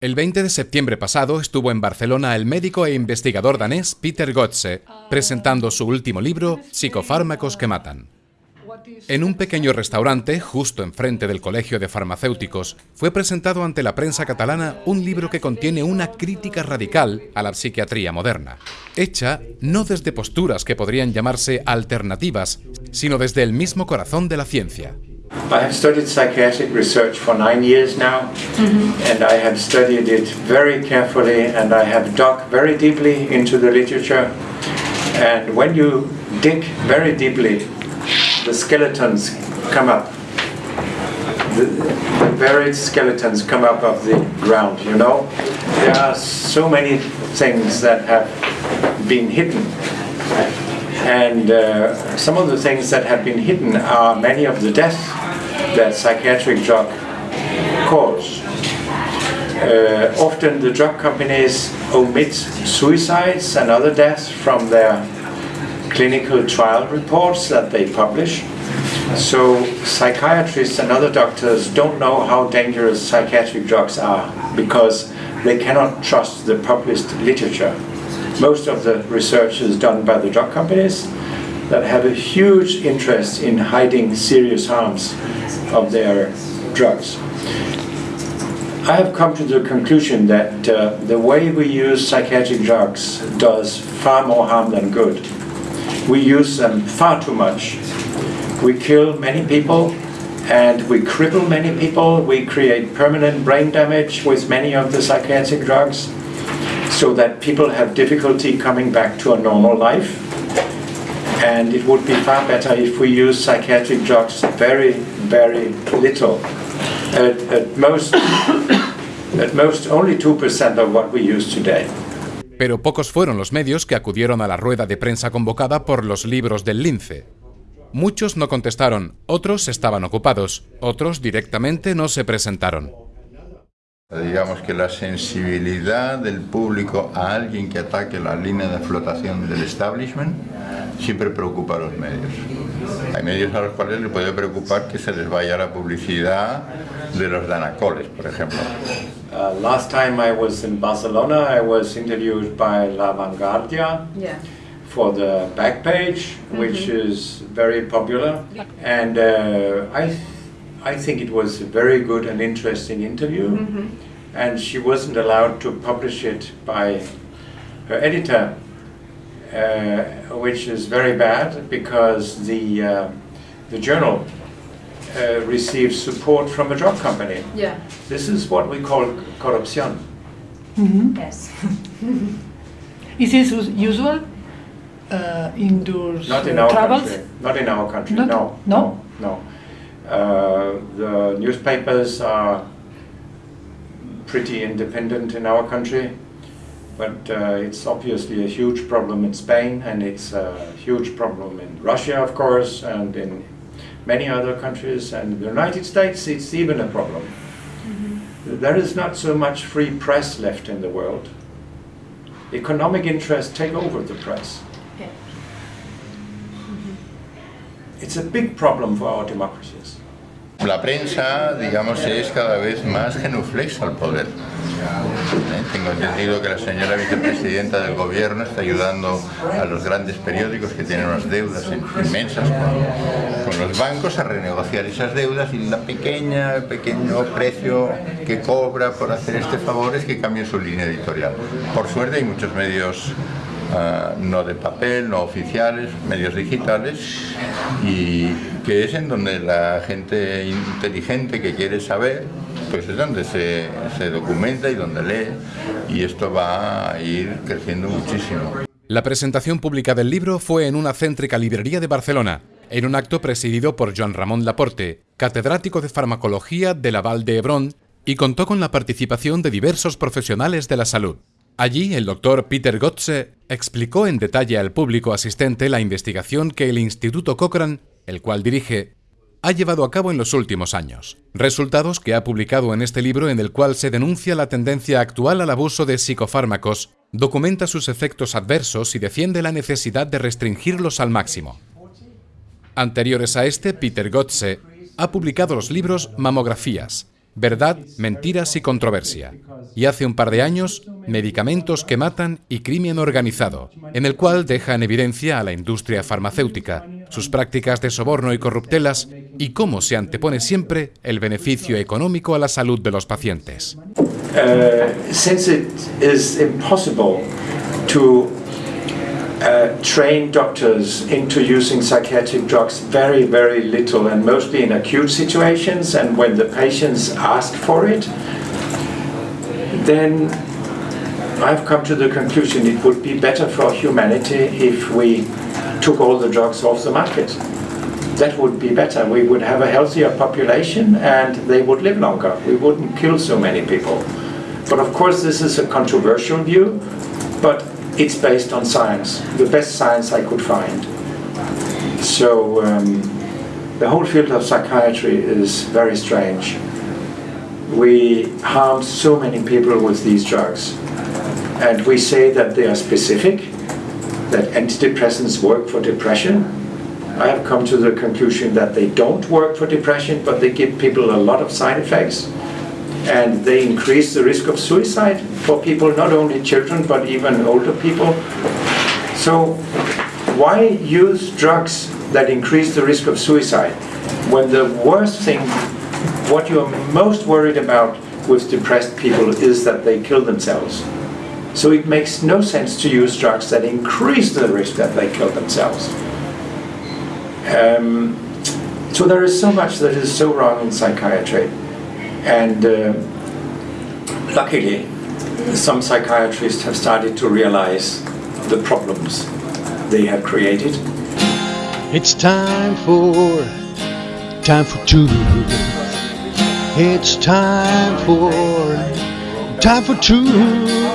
El 20 de septiembre pasado estuvo en Barcelona el médico e investigador danés Peter Gotze, presentando su último libro, Psicofármacos que matan. En un pequeño restaurante, justo enfrente del Colegio de Farmacéuticos, fue presentado ante la prensa catalana un libro que contiene una crítica radical a la psiquiatría moderna, hecha no desde posturas que podrían llamarse alternativas, sino desde el mismo corazón de la ciencia. I have studied psychiatric research for nine years now, and I have studied it very carefully, and I have dug very deeply into the literature. And when you dig very deeply, the skeletons come up. The, the buried skeletons come up of the ground, you know? There are so many things that have been hidden and uh, some of the things that have been hidden are many of the deaths that psychiatric drug cause. Uh, often the drug companies omit suicides and other deaths from their clinical trial reports that they publish. So psychiatrists and other doctors don't know how dangerous psychiatric drugs are because they cannot trust the published literature. Most of the research is done by the drug companies that have a huge interest in hiding serious harms of their drugs. I have come to the conclusion that uh, the way we use psychiatric drugs does far more harm than good. We use them far too much. We kill many people and we cripple many people. We create permanent brain damage with many of the psychiatric drugs so that people have difficulty coming back to a normal life. And it would be far better if we use psychiatric drugs very, very little. At, at most, at most only 2% of what we use today. Pero pocos fueron los medios que acudieron a la rueda de prensa convocada por los libros del Lince. Muchos no contestaron, otros estaban ocupados, otros directamente no se presentaron. Digamos que la sensibilidad del público a alguien que ataque la línea de flotación del establishment siempre preocupa a los medios. Hay medios a los cuales les puede preocupar que se les vaya la publicidad de los danacoles, por ejemplo. Uh, last time I was in Barcelona, I was interviewed by La Vanguardia Yeah. for the back page, which is very popular. And uh, I, I think it was a very good and interesting interview. And she wasn't allowed to publish it by her editor, uh, which is very bad because the, uh, the journal uh, receives support from a drug company. Yeah. This is what we call corruption. Yes. Is this usual uh, in those Not in uh, our travels? country. Not in our country. Not- no. no? No. Uh, the newspapers are pretty independent in our country, but uh, it's obviously a huge problem in Spain, and it's a huge problem in Russia, of course, and in many other countries, and the United States. It's even a problem. There is not so much free press left in the world. Economic interests take over the press. Yeah. It's a big problem for our democracies. La prensa, digamos, es cada vez más genuflexa al poder. ¿Eh? Tengo entendido que la señora vicepresidenta del gobierno está ayudando a los grandes periódicos que tienen unas deudas inmensas con, con los bancos a renegociar esas deudas y la pequeña, el pequeño precio que cobra por hacer este favor es que cambie su línea editorial. Por suerte hay muchos medios ah, no de papel, no oficiales, medios digitales, y que es en donde la gente inteligente que quiere saber, pues es donde se, se documenta y donde lee, y esto va a ir creciendo muchísimo. La presentación pública del libro fue en una céntrica librería de Barcelona, en un acto presidido por Joan Ramón Laporte, catedrático de farmacología de la Val de Hebrón, y contó con la participación de diversos profesionales de la salud. Allí, el doctor Peter Gotze explicó en detalle al público asistente la investigación que el Instituto Cochrane, el cual dirige, ha llevado a cabo en los últimos años. Resultados que ha publicado en este libro en el cual se denuncia la tendencia actual al abuso de psicofármacos, documenta sus efectos adversos y defiende la necesidad de restringirlos al máximo. Anteriores a este, Peter Gotze ha publicado los libros Mamografías, Verdad, Mentiras y Controversia. Y hace un par de años, Medicamentos que Matan y Crimen Organizado, en el cual deja en evidencia a la industria farmacéutica, sus prácticas de soborno y corruptelas y cómo se antepone siempre el beneficio económico a la salud de los pacientes. To uh, train doctors into using psychiatric drugs very, very little and mostly in acute situations and when the patients ask for it, then I've come to the conclusion it would be better for humanity if we took all the drugs off the market. That would be better. We would have a healthier population and they would live longer. We wouldn't kill so many people. But of course this is a controversial view, but it's based on science, the best science I could find. So um, the whole field of psychiatry is very strange. We harm so many people with these drugs. And we say that they are specific, that antidepressants work for depression. I have come to the conclusion that they don't work for depression, but they give people a lot of side effects and they increase the risk of suicide for people, not only children, but even older people. So why use drugs that increase the risk of suicide when the worst thing, what you're most worried about with depressed people is that they kill themselves. So it makes no sense to use drugs that increase the risk that they kill themselves. Um, so there is so much that is so wrong in psychiatry. And uh, luckily, some psychiatrists have started to realize the problems they have created. It's time for, time for two. It's time for, time for two.